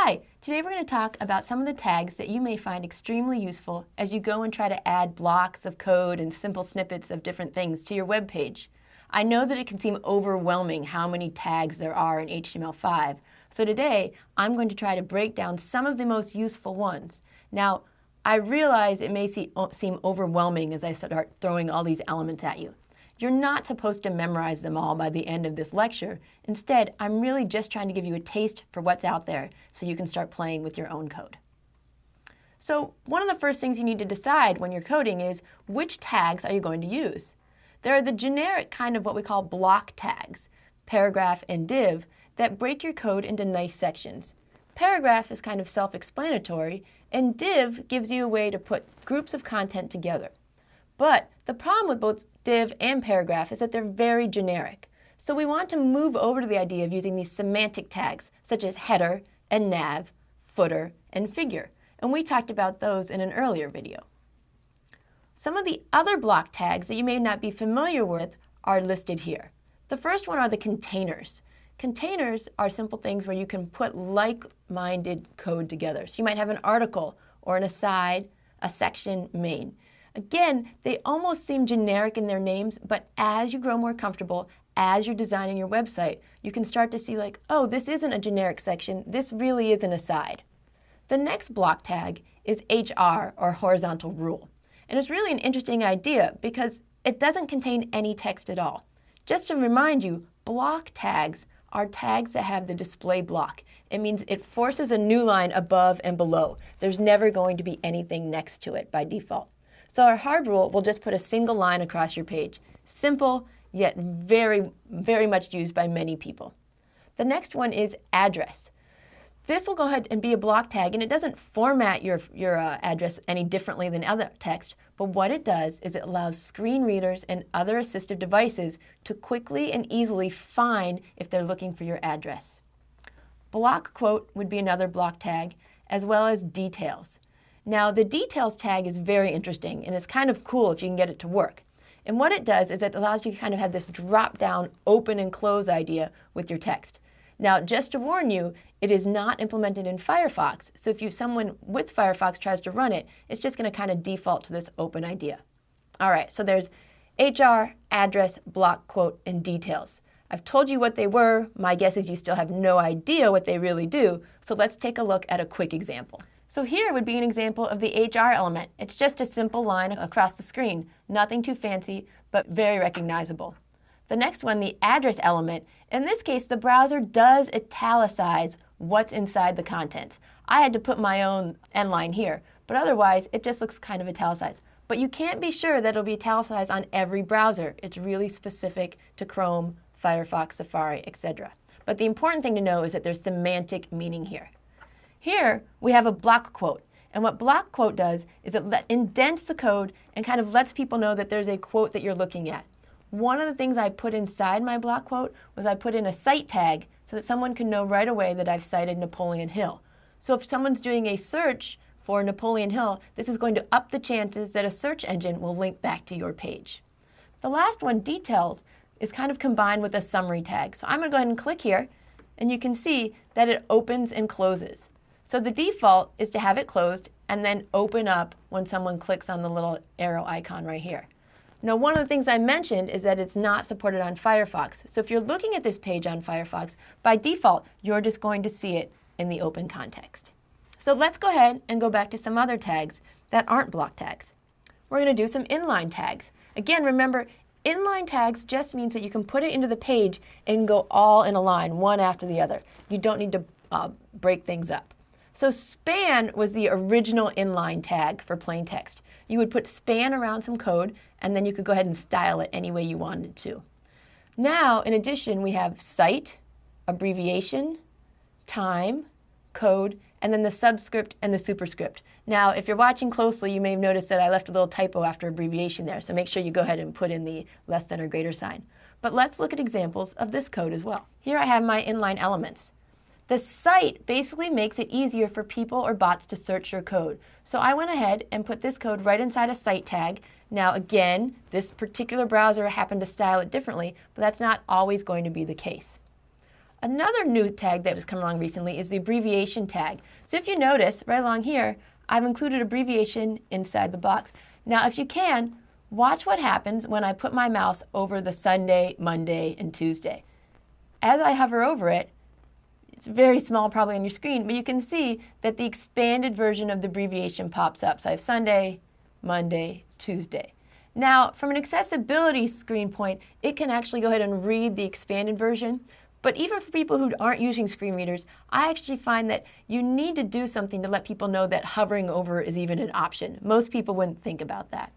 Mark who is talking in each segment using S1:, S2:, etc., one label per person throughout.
S1: Hi, today we're going to talk about some of the tags that you may find extremely useful as you go and try to add blocks of code and simple snippets of different things to your web page. I know that it can seem overwhelming how many tags there are in HTML5, so today I'm going to try to break down some of the most useful ones. Now, I realize it may seem overwhelming as I start throwing all these elements at you. You're not supposed to memorize them all by the end of this lecture. Instead, I'm really just trying to give you a taste for what's out there so you can start playing with your own code. So one of the first things you need to decide when you're coding is which tags are you going to use? There are the generic kind of what we call block tags, paragraph and div, that break your code into nice sections. Paragraph is kind of self-explanatory, and div gives you a way to put groups of content together. But the problem with both div and paragraph is that they're very generic. So we want to move over to the idea of using these semantic tags, such as header and nav, footer, and figure. And we talked about those in an earlier video. Some of the other block tags that you may not be familiar with are listed here. The first one are the containers. Containers are simple things where you can put like-minded code together. So you might have an article or an aside, a section, main. Again, they almost seem generic in their names, but as you grow more comfortable, as you're designing your website, you can start to see like, oh, this isn't a generic section, this really is an aside. The next block tag is HR, or horizontal rule. And it's really an interesting idea because it doesn't contain any text at all. Just to remind you, block tags are tags that have the display block. It means it forces a new line above and below. There's never going to be anything next to it by default. So our hard rule will just put a single line across your page. Simple, yet very, very much used by many people. The next one is address. This will go ahead and be a block tag, and it doesn't format your, your uh, address any differently than other text, but what it does is it allows screen readers and other assistive devices to quickly and easily find if they're looking for your address. Block quote would be another block tag, as well as details. Now, the details tag is very interesting and it's kind of cool if you can get it to work. And what it does is it allows you to kind of have this drop down open and close idea with your text. Now, just to warn you, it is not implemented in Firefox. So if you someone with Firefox tries to run it, it's just going to kind of default to this open idea. All right, so there's HR, address, block, quote, and details. I've told you what they were. My guess is you still have no idea what they really do. So let's take a look at a quick example. So here would be an example of the HR element. It's just a simple line across the screen, nothing too fancy, but very recognizable. The next one, the address element, in this case, the browser does italicize what's inside the content. I had to put my own end line here, but otherwise it just looks kind of italicized. But you can't be sure that it'll be italicized on every browser. It's really specific to Chrome, Firefox, Safari, etc. But the important thing to know is that there's semantic meaning here. Here we have a block quote. And what block quote does is it indents the code and kind of lets people know that there's a quote that you're looking at. One of the things I put inside my block quote was I put in a cite tag so that someone can know right away that I've cited Napoleon Hill. So if someone's doing a search for Napoleon Hill, this is going to up the chances that a search engine will link back to your page. The last one, details, is kind of combined with a summary tag. So I'm going to go ahead and click here, and you can see that it opens and closes. So the default is to have it closed and then open up when someone clicks on the little arrow icon right here. Now, one of the things I mentioned is that it's not supported on Firefox. So if you're looking at this page on Firefox, by default, you're just going to see it in the open context. So let's go ahead and go back to some other tags that aren't block tags. We're going to do some inline tags. Again, remember, inline tags just means that you can put it into the page and go all in a line, one after the other. You don't need to uh, break things up. So span was the original inline tag for plain text. You would put span around some code, and then you could go ahead and style it any way you wanted to. Now, in addition, we have cite, abbreviation, time, code, and then the subscript and the superscript. Now, if you're watching closely, you may have noticed that I left a little typo after abbreviation there, so make sure you go ahead and put in the less than or greater sign. But let's look at examples of this code as well. Here I have my inline elements. The cite basically makes it easier for people or bots to search your code. So I went ahead and put this code right inside a cite tag. Now again, this particular browser happened to style it differently, but that's not always going to be the case. Another new tag that has come along recently is the abbreviation tag. So if you notice, right along here, I've included abbreviation inside the box. Now, if you can, watch what happens when I put my mouse over the Sunday, Monday, and Tuesday. As I hover over it, it's very small probably on your screen, but you can see that the expanded version of the abbreviation pops up. So I have Sunday, Monday, Tuesday. Now, from an accessibility screen point, it can actually go ahead and read the expanded version, but even for people who aren't using screen readers, I actually find that you need to do something to let people know that hovering over is even an option. Most people wouldn't think about that.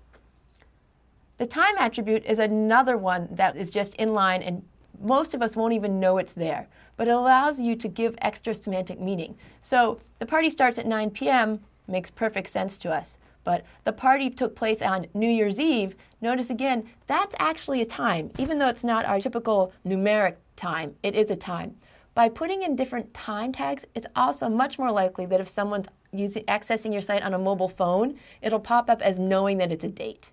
S1: The time attribute is another one that is just inline and most of us won't even know it's there, but it allows you to give extra semantic meaning. So the party starts at 9 p.m. makes perfect sense to us. But the party took place on New Year's Eve. Notice again, that's actually a time. Even though it's not our typical numeric time, it is a time. By putting in different time tags, it's also much more likely that if someone's using, accessing your site on a mobile phone, it'll pop up as knowing that it's a date.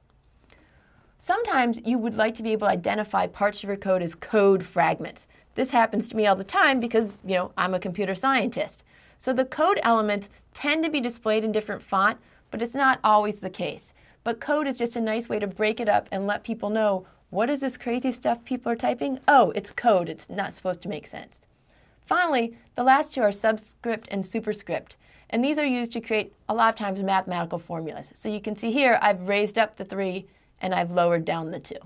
S1: Sometimes you would like to be able to identify parts of your code as code fragments. This happens to me all the time because, you know, I'm a computer scientist. So the code elements tend to be displayed in different font, but it's not always the case. But code is just a nice way to break it up and let people know what is this crazy stuff people are typing? Oh, it's code. It's not supposed to make sense. Finally, the last two are subscript and superscript. And these are used to create a lot of times mathematical formulas. So you can see here I've raised up the three and I've lowered down the two.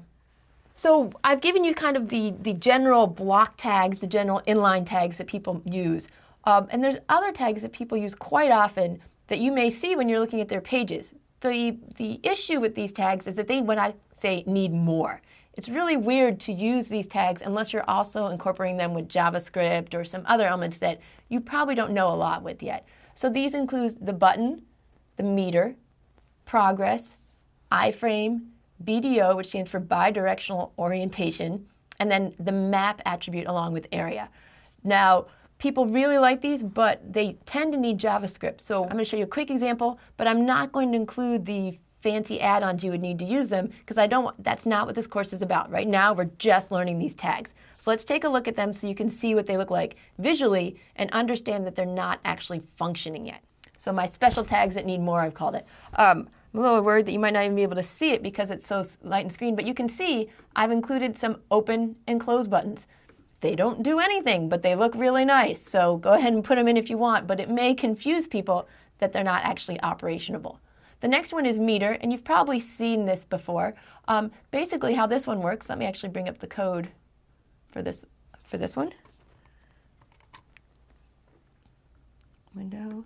S1: So I've given you kind of the, the general block tags, the general inline tags that people use. Um, and there's other tags that people use quite often that you may see when you're looking at their pages. The, the issue with these tags is that they, when I say need more, it's really weird to use these tags unless you're also incorporating them with JavaScript or some other elements that you probably don't know a lot with yet. So these include the button, the meter, progress, iframe, BDO, which stands for bidirectional orientation, and then the map attribute along with area. Now, people really like these, but they tend to need JavaScript. So I'm going to show you a quick example, but I'm not going to include the fancy add-ons you would need to use them because I don't that's not what this course is about. Right now we're just learning these tags. So let's take a look at them so you can see what they look like visually and understand that they're not actually functioning yet. So my special tags that need more I've called it. Um, a little word that you might not even be able to see it because it's so light and screen, but you can see I've included some open and close buttons. They don't do anything, but they look really nice. So go ahead and put them in if you want, but it may confuse people that they're not actually operationable. The next one is meter, and you've probably seen this before. Um, basically how this one works, let me actually bring up the code for this, for this one. Window.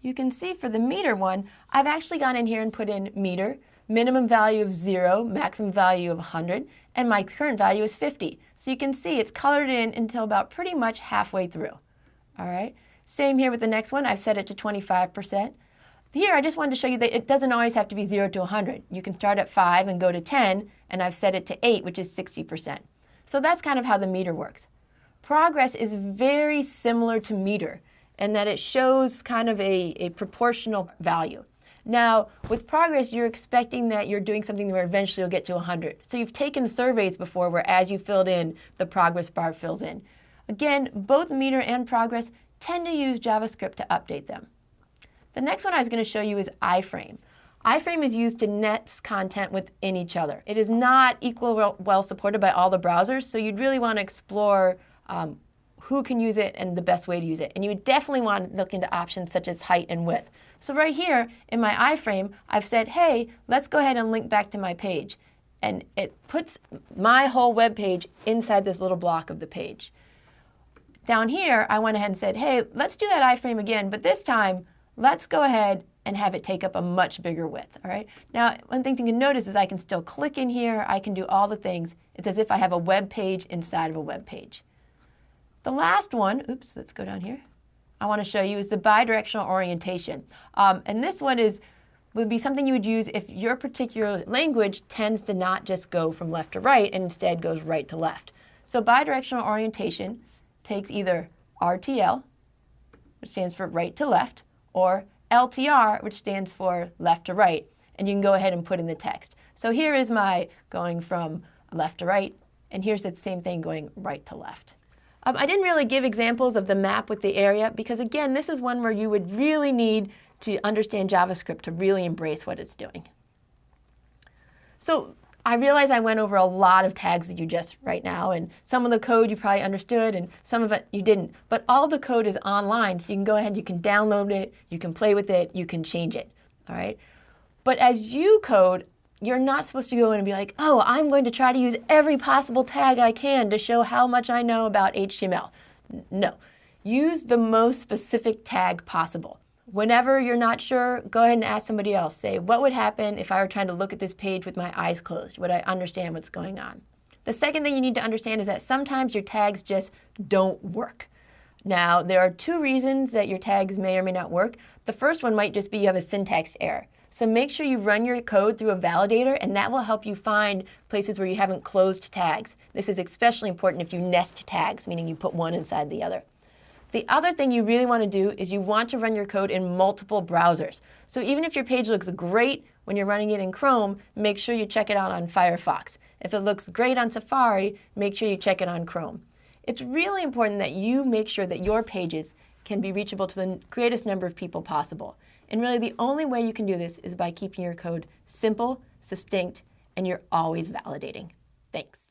S1: You can see for the meter one, I've actually gone in here and put in meter, minimum value of zero, maximum value of 100, and my current value is 50. So you can see it's colored in until about pretty much halfway through. All right. Same here with the next one. I've set it to 25%. Here, I just wanted to show you that it doesn't always have to be 0 to 100. You can start at 5 and go to 10, and I've set it to 8, which is 60%. So that's kind of how the meter works. Progress is very similar to meter in that it shows kind of a, a proportional value. Now, with progress, you're expecting that you're doing something where eventually you'll get to 100. So you've taken surveys before where as you filled in, the progress bar fills in. Again, both meter and progress tend to use JavaScript to update them. The next one I was going to show you is iframe. iframe is used to nest content within each other. It is not equal well supported by all the browsers, so you'd really want to explore um, who can use it and the best way to use it. And you would definitely want to look into options such as height and width. So right here in my iframe, I've said, hey, let's go ahead and link back to my page. And it puts my whole web page inside this little block of the page. Down here, I went ahead and said, hey, let's do that iframe again, but this time, let's go ahead and have it take up a much bigger width, all right? Now, one thing you can notice is I can still click in here, I can do all the things. It's as if I have a web page inside of a web page. The last one, oops, let's go down here. I want to show you is the bidirectional orientation. Um, and this one is would be something you would use if your particular language tends to not just go from left to right and instead goes right to left. So bidirectional orientation takes either RTL, which stands for right to left, or LTR, which stands for left to right, and you can go ahead and put in the text. So here is my going from left to right, and here's the same thing going right to left. Um, I didn't really give examples of the map with the area because again, this is one where you would really need to understand JavaScript to really embrace what it's doing. So I realize I went over a lot of tags that you just right now, and some of the code you probably understood, and some of it you didn't. But all the code is online, so you can go ahead, you can download it, you can play with it, you can change it. All right. But as you code, you're not supposed to go in and be like, oh, I'm going to try to use every possible tag I can to show how much I know about HTML. No. Use the most specific tag possible. Whenever you're not sure, go ahead and ask somebody else. Say, what would happen if I were trying to look at this page with my eyes closed? Would I understand what's going on? The second thing you need to understand is that sometimes your tags just don't work. Now, there are two reasons that your tags may or may not work. The first one might just be you have a syntax error. So make sure you run your code through a validator, and that will help you find places where you haven't closed tags. This is especially important if you nest tags, meaning you put one inside the other. The other thing you really want to do is you want to run your code in multiple browsers. So even if your page looks great when you're running it in Chrome, make sure you check it out on Firefox. If it looks great on Safari, make sure you check it on Chrome. It's really important that you make sure that your pages can be reachable to the greatest number of people possible. And really the only way you can do this is by keeping your code simple, succinct, and you're always validating. Thanks.